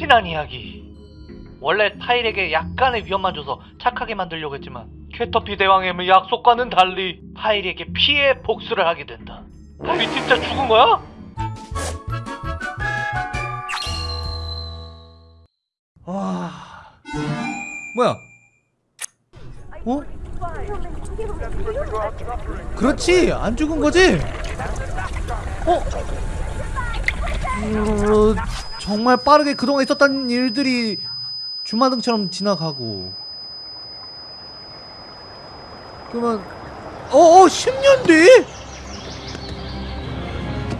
지난 이야기. 원래 타일에게 약간의 위험만 줘서 착하게 만들려고 했지만 캐터피 대왕의 약속과는 달리 타일에게 피해 복수를 하게 된다. 타일이 진짜 죽은 거야? 와 뭐야 어? 그렇지 안 죽은 거지? 어? 어, 정말 빠르게 그동안 있었던 일들이 주마등처럼 지나가고 그러면 어어 10년 뒤?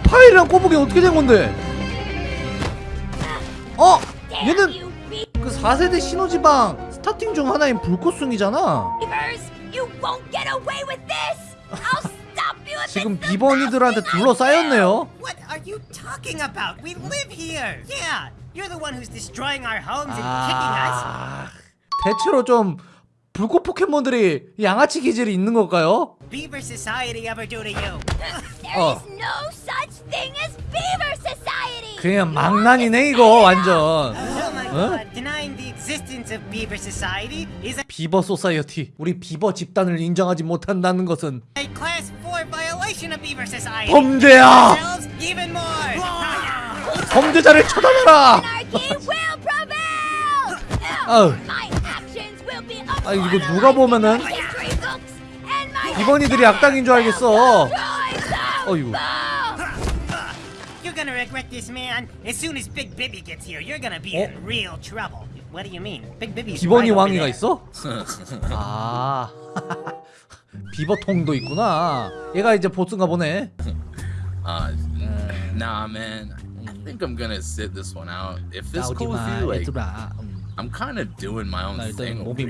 파일이랑 꼬북이 어떻게 된 건데? 어? 얘는 그 4세대 신호지방 스타팅 중 하나인 불꽃숭이잖아 지금 비번이들한테 둘러싸였네요 What are you talking about? We live here. Yeah, you're the one who's destroying our homes and kicking us. 아... 대체로 좀 불꽃 포켓몬들이 양아치 기질이 있는 걸까요? Beaver Society ever do to you? There 어. is no such thing as Beaver Society! 그냥 망난이네 이거 완전 Oh my Huh? god, denying the existence of Beaver Society is a, 비버 소사이어티 우리 비버 집단을 인정하지 못한다는 것은 a class 4 violation of Beaver Society. 범죄야. 범죄자를 처단해라! 아우. 아 이거 누가 보면은 비번이들이 악당인 줄 알겠어! 어이구 You're gonna regret this, man. As soon as Big Bibby gets here, you're gonna be 어? in real trouble. What do you mean? Big Bibby's over 왕이가. 있어? 아 비버통도 있구나 얘가 이제 보스인가 보네 Uh, nah, man. I think I'm gonna sit this one out. If this 마 you, like, 음, I'm kind of doing my own 나 thing 몸이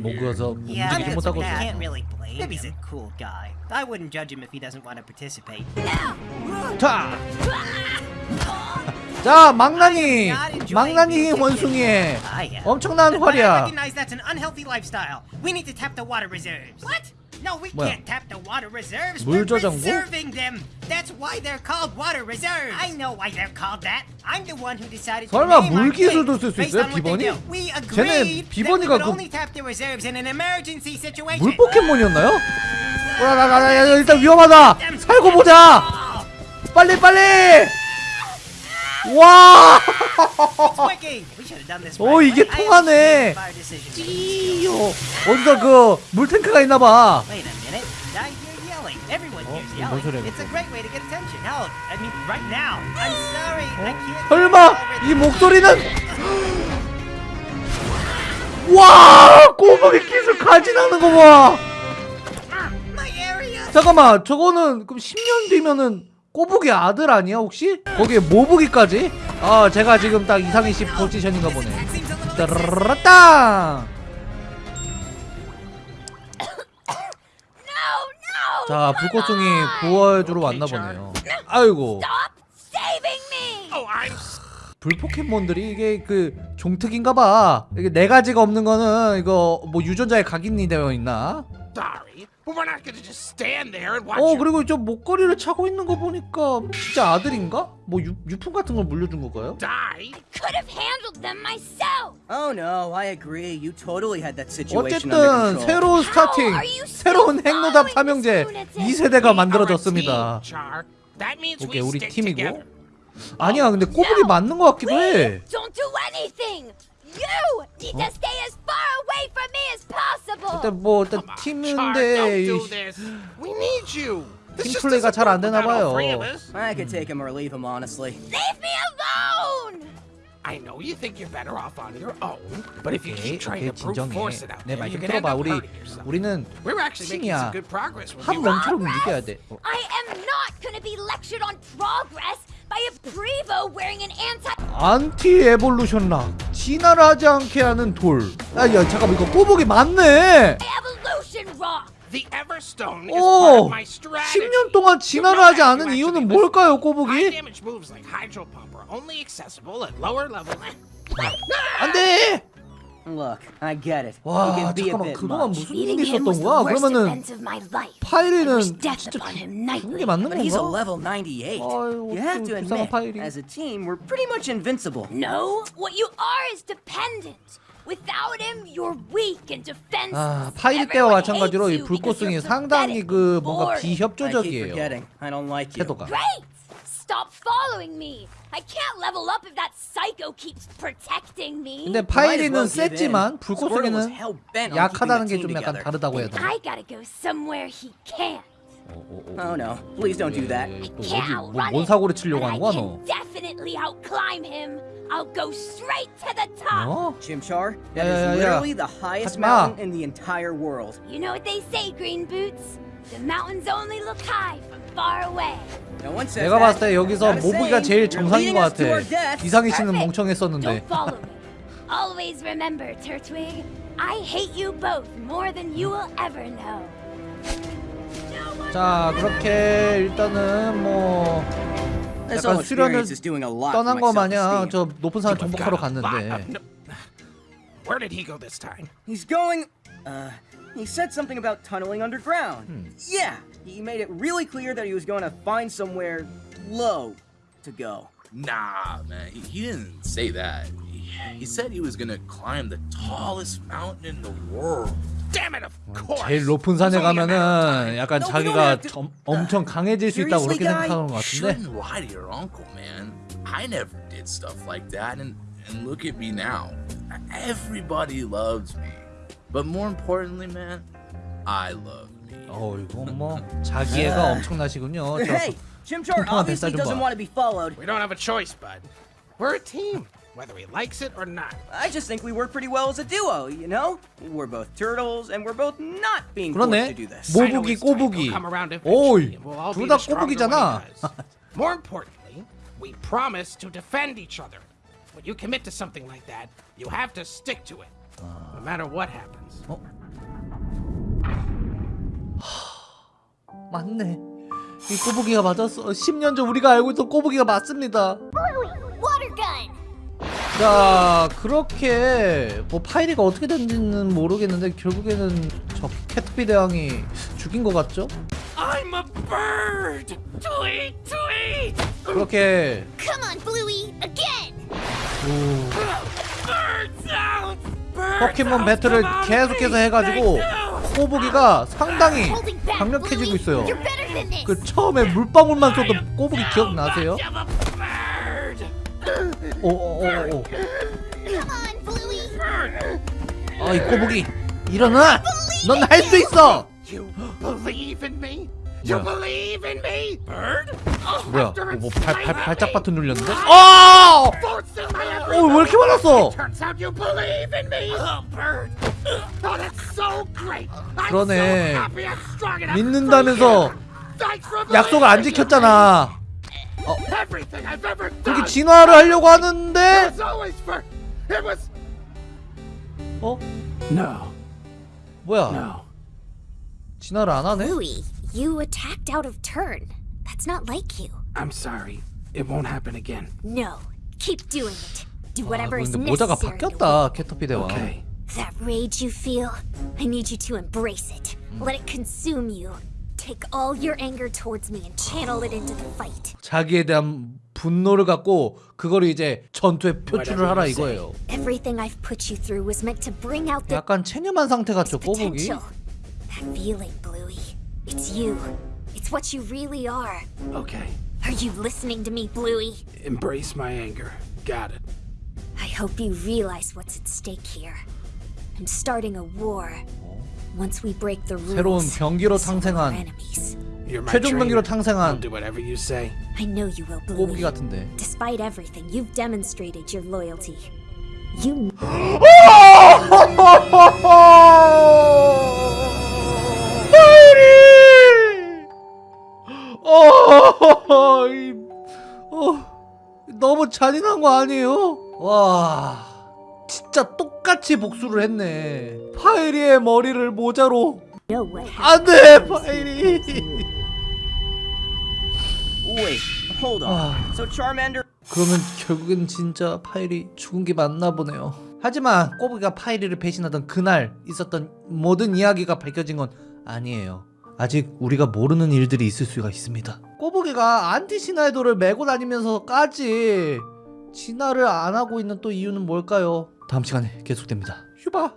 Yeah, 움직이지 못하고. 있어 Can't really blame. Bibby's a cool guy. I wouldn't judge him if he doesn't want to participate. 자! 자 망나니! 망나니 원숭이의 Ah. 엄청난 활약 recognize that's an unhealthy lifestyle. We need to tap the water reserves. What? No, we 뭐야? can't tap the water reserves. 물 We're 저장고? reserving them. That's why they're called water reserves. I know why they're called that. I'm the one who decided to 설마 name our 물 기술도 thing 쓸수 based 있어요, on what they 비번이? do. We 쟤네 agreed that we 비번이가 would 그- only tap the reserves in an emergency situation. 물 포켓몬이었나요? 라라라라 일단 위험하다 살고 보자 빨리 빨리 와 It's working. We should have done this. 오, right 이게 통하네. 찌요 어디서 그 물탱크가 있나봐 Oh. I can't. 설마 이 목소리는 와 꼬북이 기술 가진하는 거봐 My area. 잠깐만 저거는 그럼 10년 뒤면은 꼬북이 아들 아니야 혹시? 거기에 모북이까지? 아 제가 지금 딱 이상희 씨 포지션인가 보네 no! 자 불꽃송이! 구워주러 왔나 보네요 아이고 Stop saving me! Oh, I'm 불 포켓몬들이 이게 그 종특인가 봐 이게 네 가지가 없는 거는 이거 뭐 유전자에 각인이 되어 있나? Sorry, but we're not gonna just stand there and watch. 어 그리고 저 목걸이를 차고 있는 거 보니까 진짜 아들인가? 뭐 유, 유품 같은 걸 물려준 건가요? die. Could have handled them myself! Oh no, I agree. You totally had that situation under 어쨌든 control. 새로운 스타팅 How are you still 새로운 following 삼형제 this lunatic? 2세대가 We 만들어졌습니다 오케이 우리 팀이고. 아니야 근데 꼬북이 맞는 거 같기도 해 Don't do anything! You need to stay as far away from me as possible! 일단 뭐 일단 Char, 팀인데 don't do 이- this. We need you. This 팀 just 플레이가 doesn't 잘 안 work 되나 without all 봐요. three of us. I could take him or leave him, honestly. Leave me alone! I know you think you're better off on your own, but if you 오케이 keep trying 오케이 to brute 진정해 force it out 내 there, 말 you're 좀 gonna end 들어봐 up 우리 hurting yourself. 우리는 We're actually making 팀이야 some good progress with 한 you. 명처럼 움직여야 돼 어. I am not gonna be lectured on progress By a Prevo wearing an anti- 안티 에볼루션 락 진화를 하지 않게 하는 돌아야 잠깐만 이거 꼬북이 맞네 evolution rock! The Everstone is part 오 of my strategy. 10년 동안 진화를 하지 않은 이유는 뭘까요 꼬북이? 안돼 Look, I get it. 와 it can be a 잠깐만 bit 그동안 much. 무슨 일이 있었던 the 거야? worst 그러면은 event of my life. I 파이리는 진짜 upon him 죽는 게 nightly. 맞는 But he's a 건가? level 98. 아유, you have 그 to admit, 파이리. as a team, we're pretty much invincible. No, what you are is dependent. Without him, you're weak and defenseless. 아 파이리 때와 마찬가지로 이 불꽃승이 상당히 그 뭔가 비협조적이에요 forgetting. I don't like you. 태도가 Great! Stop following me. I can't level up if that psycho keeps protecting me. 근데 Might as 파이리는 well give in. 세지만 Squirtle was 불꽃승이는 hell-bent on 약하다는 게 keeping the 좀 team 약간 together. 다르다고 해야 되나? I gotta go somewhere he can't. Oh no, please don't do that. 예, 또 Can't 어디 뭐, outrun 뭔 him, 사고를 치려고 but 하는 I 거야 can 너? definitely outclimb him. I'll go straight to the top. 어? Chimchar, that Yeah, is yeah, yeah. literally the highest 하지 마. mountain in the entire world. You know what they say, Green Boots? The mountains only look high from far away. No one says 내가. 봤을 때 여기서 saying. 제일 정상인 것 같아. 이상희 씨는. 멍청했었는데. Always remember, Turtwig, I hate you both more than you will ever know. 자 그렇게 일단은 뭐 약간 수련을 떠난 거 마냥. 저 높은 산 정복하러 갔는데 Where did he go this time? He's going. Uh, he said something about tunneling underground. Hmm. Yeah, he made it really clear that he was going to find somewhere low to go. Nah, man, he, he didn't say that. He, he said he was gonna climb the tallest mountain in the world. Damn it, of course. 제일 높은 산에 It's only a matter of 가면은 time. 약간 No, we 자기가 don't have to- 점- 엄청 강해질 수 있다고 Seriously, 그렇게 guy? 생각하는 것 같은데 Shouldn't lie to your uncle, man. I never did stuff like that, and and look at me now. Everybody loves me, but more importantly, man, I love me. 어 이건 뭐 자기애가 엄청나시군요 저 Hey, 통통한 뱃살 obviously 좀 doesn't 봐. want to be followed. We don't have a choice, bud. We're a team, whether he likes it or not. I just think we work pretty well as a duo, you know? We're both turtles, and we're both not being forced to do this. 모부기 꼬부기 오이 eventually, and we'll all be 둘다 the stronger when he 꼬부기잖아. More importantly, we promise to defend each other. When you commit to something like that, you have to stick to it, no matter what happens. 맞네 이 꼬부기가 맞았어 10년 전 우리가 알고 있던 꼬부기가 맞습니다! 자 그렇게 뭐 파이리가 어떻게 된지는 모르겠는데 결국에는 저 캐트피 대왕이 죽인 것 같죠? I'm a bird! Tweet, tweet! 그렇게 Come on, Bluey, again! Bird sounds! Bird 포켓몬 배틀을 계속해서 해가지고 꼬부기가 상당히 강력해지고. 있어요! 그 처음에 물방울만 쏟던 꼬부기 기억나세요? 오오오오! 아이 꼬부기 일어나! 넌 할 수 있어! 뭐야? me? Bird? 뭐야 뭐발 발작 버튼 눌렸는데? 어! 어 왜 이렇게 많았어? 그러네. so happy I'm strong enough 믿는다면서 약속을 안 지켰잖아 ever 그렇게 진화를 하려고 하는데. 어? No, 뭐야 no. 진화를 안 하네? You attacked out of turn. That's not like you. I'm sorry. It won't happen again. No, keep doing it. Do 아, whatever is 근데 모자가 necessary. to 바뀌었다 캐터피 대왕 Okay. That rage you feel, I need you to embrace it. Let it consume you. Take all your anger towards me and channel it into the fight. 자기에 대한 분노를 갖고 그거를 이제 전투에 표출을 하라 이거예요 Everything I've put you through was meant to bring out the 약간 체념한 상태 같죠 꼬부기? potential. That feeling, Bluey. It's you. It's what you really are. Okay. Are you listening to me, Bluey? Embrace my anger. Got it. I hope you realize what's at stake here. I'm starting a war. Once we break the rules, 새로운 병기로 my 최종 병기로 탕생한 do whatever you say. I know you will, 꼬부기. 같은데 Despite everything, you've demonstrated your loyalty. You 어, 이, 어, 너무 잔인한 거 아니에요? 와, 진짜 똑 같이 복수를 했네. 파이리의 머리를 모자로 know what 안 happened. 돼, 파이리. Wait, hold on. So Charmander 그러면 결국엔 진짜 파일이 죽은 게 맞나 보네요. 하지만 꼬부기가 파이리를 배신하던 그날 있었던 모든 이야기가 밝혀진 건 아니에요. 아직 우리가 모르는 일들이 있을 수가 있습니다. 꼬부기가 안티 시나이도를 메고 다니면서까지 진화를 안 하고 있는 또 이유는 뭘까요? 다음 시간에 계속됩니다. 휴바.